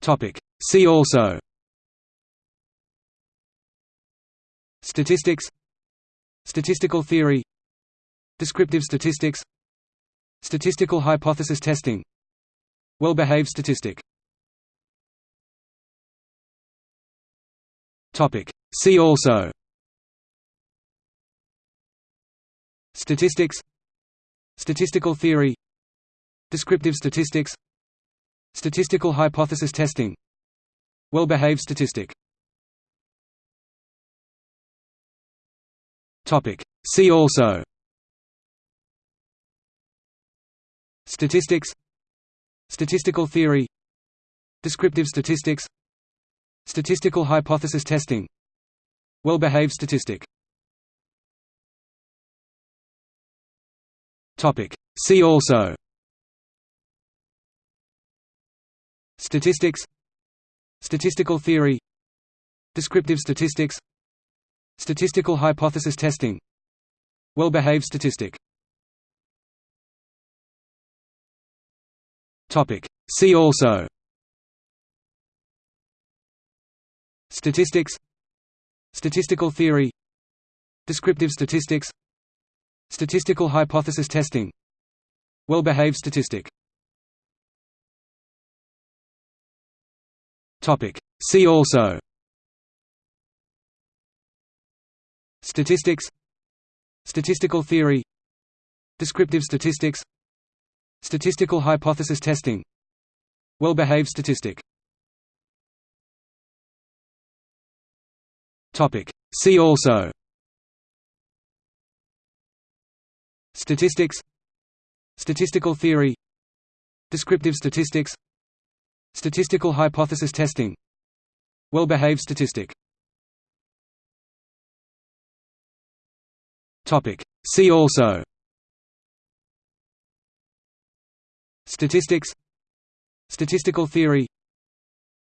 Topic. See also. Statistics. Statistical theory. Descriptive statistics. Statistical hypothesis testing. Well-behaved statistic. Topic. See also. Statistics. Statistical theory. Descriptive statistics Statistical hypothesis testing. Well-behaved statistic. See also. Statistics. Statistical theory. Descriptive statistics. Statistical hypothesis testing. Well-behaved statistic. See also Statistics. Statistical theory. Descriptive statistics. Statistical hypothesis testing. Well-behaved statistic. See also. Statistics. Statistical theory. Descriptive statistics. Statistical hypothesis testing. Well-behaved statistic Topic. See also. Statistics. Statistical theory. Descriptive statistics. Statistical hypothesis testing. Well-behaved statistic. Topic. See also. Statistics. Statistical theory. Descriptive statistics Statistical hypothesis testing. Well-behaved statistic. See also. Statistics. Statistical theory.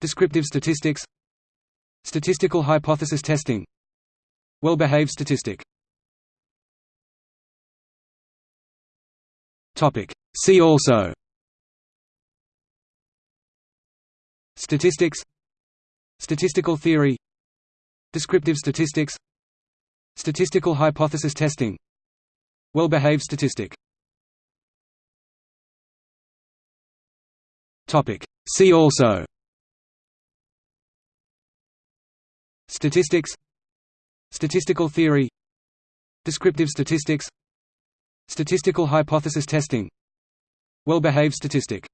Descriptive statistics. Statistical hypothesis testing. Well-behaved statistic. See also Statistics Statistical theory Descriptive statistics Statistical hypothesis testing Well-behaved statistic. See also. Statistics Statistical theory Descriptive statistics Statistical hypothesis testing Well-behaved statistic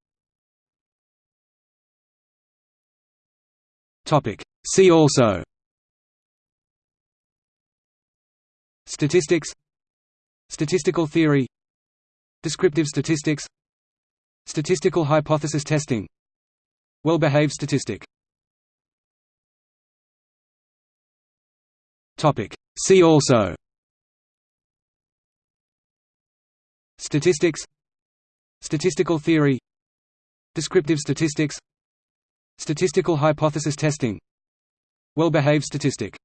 Topic. See also. Statistics. Statistical theory. Descriptive statistics. Statistical hypothesis testing. Well-behaved statistic. Topic. See also. Statistics. Statistical theory. Descriptive statistics Statistical hypothesis testing. Well-behaved statistic